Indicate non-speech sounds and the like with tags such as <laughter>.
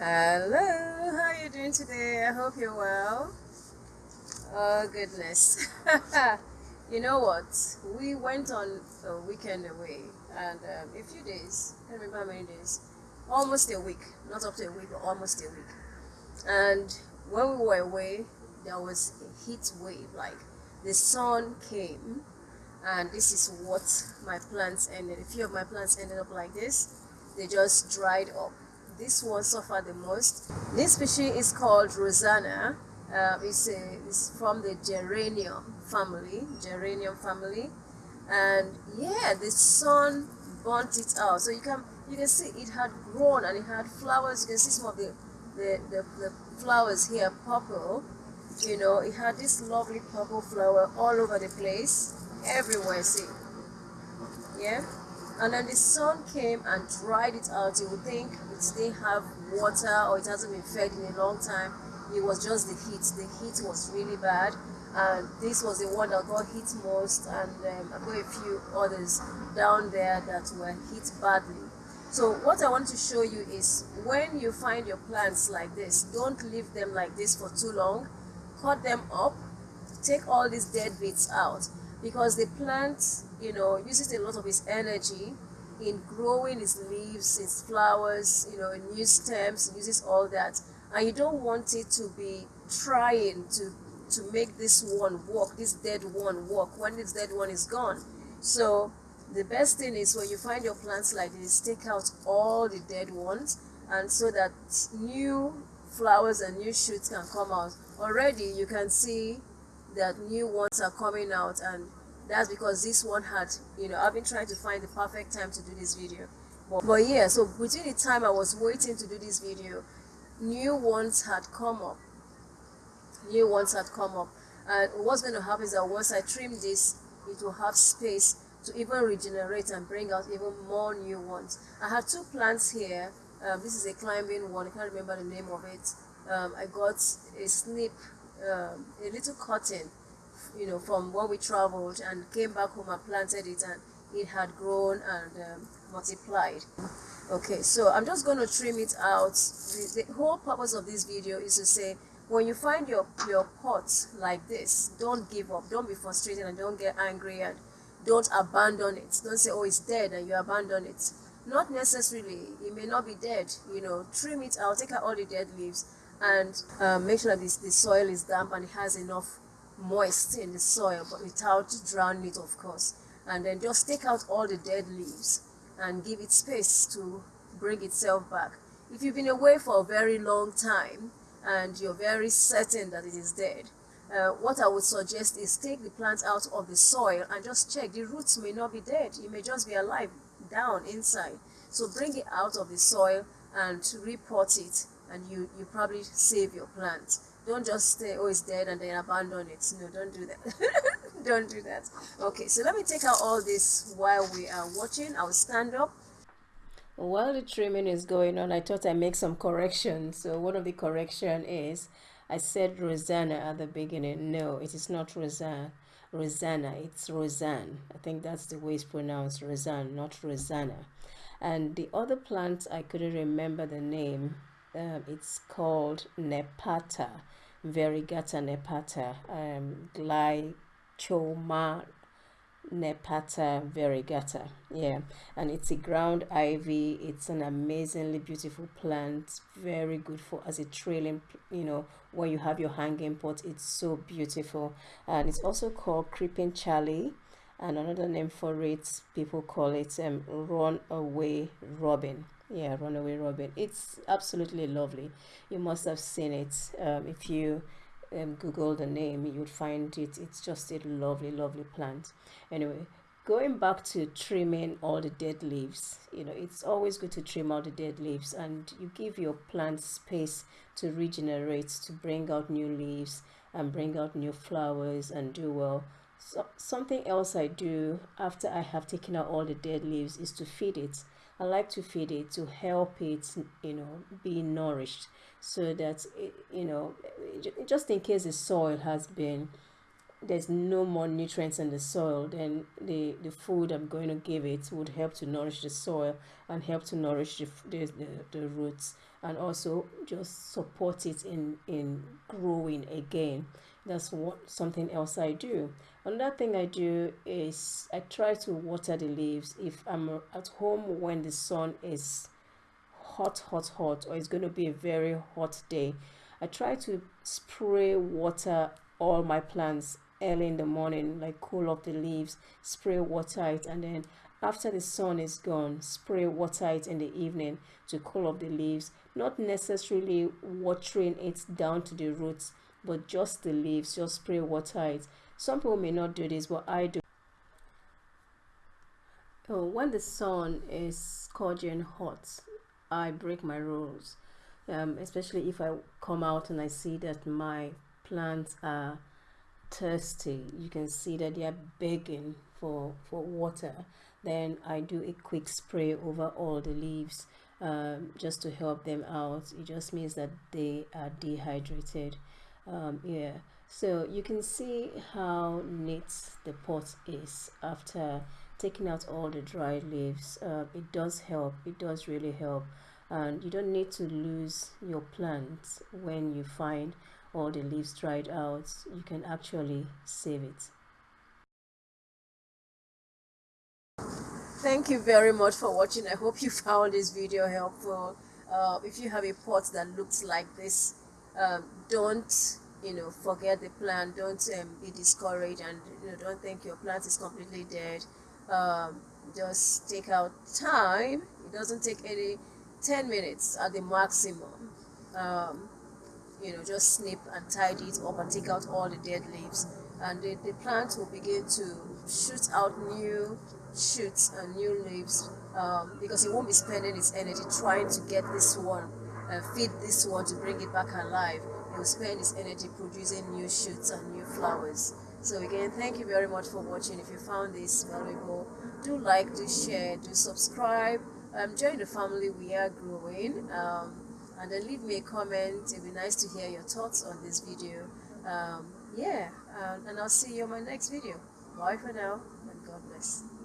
Hello, how are you doing today? I hope you're well. Oh goodness. <laughs> you know what? We went on a weekend away and um, a few days, I don't remember how many days, almost a week, not up to a week, but almost a week. And when we were away, there was a heat wave, like the sun came and this is what my plants ended. A few of my plants ended up like this. They just dried up this one suffered the most. This species is called Rosanna. Uh, it's, a, it's from the geranium family, geranium family, and yeah, the sun burnt it out. So you can you can see it had grown and it had flowers. You can see some of the the, the, the flowers here, purple. You know, it had this lovely purple flower all over the place, everywhere. See, yeah and then the sun came and dried it out. You would think it didn't have water or it hasn't been fed in a long time? It was just the heat. The heat was really bad. And this was the one that got hit most. And um, i got a few others down there that were hit badly. So what i want to show you is when you find your plants like this don't leave them like this for too long. Cut them up. Take all these dead bits out. Because the plant, you know, uses a lot of its energy in growing its leaves, its flowers, you know, new stems, uses all that. And you don't want it to be trying to to make this one work, this dead one work when this dead one is gone. So the best thing is when you find your plants like this, take out all the dead ones and so that new flowers and new shoots can come out. Already you can see that new ones are coming out and that's because this one had you know i've been trying to find the perfect time to do this video. But, but yeah so between the time i was waiting to do this video new ones had come up. New ones had come up. And what's going to happen is that once i trim this it will have space to even regenerate and bring out even more new ones. I have two plants here. Um, this is a climbing one. I can't remember the name of it. Um, i got a snip um, a little cotton, you know, from when we traveled and came back home and planted it and it had grown and um, multiplied. Okay, so I'm just going to trim it out. The, the whole purpose of this video is to say, when you find your, your pot like this, don't give up, don't be frustrated and don't get angry and don't abandon it. Don't say, oh, it's dead and you abandon it. Not necessarily, it may not be dead, you know, trim it out, take out all the dead leaves and uh, make sure that this, the soil is damp and it has enough moist in the soil but without drowning it of course. And then just take out all the dead leaves and give it space to bring itself back. If you've been away for a very long time and you're very certain that it is dead uh, what I would suggest is take the plant out of the soil and just check. The roots may not be dead. It may just be alive down inside. So bring it out of the soil and repot it and you you probably save your plant don't just say oh it's dead and then abandon it. No don't do that. <laughs> Don't do that. Okay so let me take out all this while we are watching. I'll stand up. While the trimming is going on i thought i make some corrections. So one of the correction is i said rosanna at the beginning. No it is not rosanna rosanna it's Rozanne. I think that's the way it's pronounced Rozanne not rosanna. And the other plant i couldn't remember the name um, it's called Nepeta, Variegata Nepeta, um, Glechoma Nepeta variegata. Yeah, and it's a ground ivy. It's an amazingly beautiful plant. Very good for as a trailing, you know, when you have your hanging pot. It's so beautiful. And it's also called creeping Charlie. And another name for it, people call it um, run away robin. Yeah runaway robin. It's absolutely lovely. You must have seen it. Um, if you um, google the name you would find it. It's just a lovely lovely plant. Anyway going back to trimming all the dead leaves you know it's always good to trim all the dead leaves and you give your plant space to regenerate to bring out new leaves and bring out new flowers and do well so something else i do after i have taken out all the dead leaves is to feed it. I like to feed it to help it, you know, be nourished so that, it, you know, just in case the soil has been, there's no more nutrients in the soil, then the, the food I'm going to give it would help to nourish the soil and help to nourish the, the, the, the roots and also just support it in in growing again that's what something else i do. Another thing i do is i try to water the leaves if i'm at home when the sun is hot hot hot or it's going to be a very hot day. I try to spray water all my plants early in the morning like cool off the leaves spray water it and then after the sun is gone spray water it in the evening to cool off the leaves not necessarily watering it down to the roots but just the leaves just spray water it. Some people may not do this but i do. Oh, when the sun is scorching hot i break my rules. Um, especially if i come out and i see that my plants are thirsty you can see that they are begging for for water. Then i do a quick spray over all the leaves um, just to help them out. It just means that they are dehydrated um, yeah. So you can see how neat the pot is after taking out all the dried leaves. Uh, it does help. It does really help. And you don't need to lose your plants when you find all the leaves dried out. You can actually save it. Thank you very much for watching. I hope you found this video helpful. Uh, if you have a pot that looks like this um, don't you know forget the plant don't um, be discouraged and you know don't think your plant is completely dead. Um, just take out time. It doesn't take any 10 minutes at the maximum. Um, you know just snip and tidy it up and take out all the dead leaves. And the, the plant will begin to shoot out new shoots and new leaves um, because it won't be spending its energy trying to get this one uh, feed this one to bring it back alive will spend its energy producing new shoots and new flowers. So again thank you very much for watching. If you found this valuable do like do share do subscribe um, join the family. We are growing um, and then leave me a comment. It'd be nice to hear your thoughts on this video. Um, yeah and I'll see you on my next video. Bye for now and God bless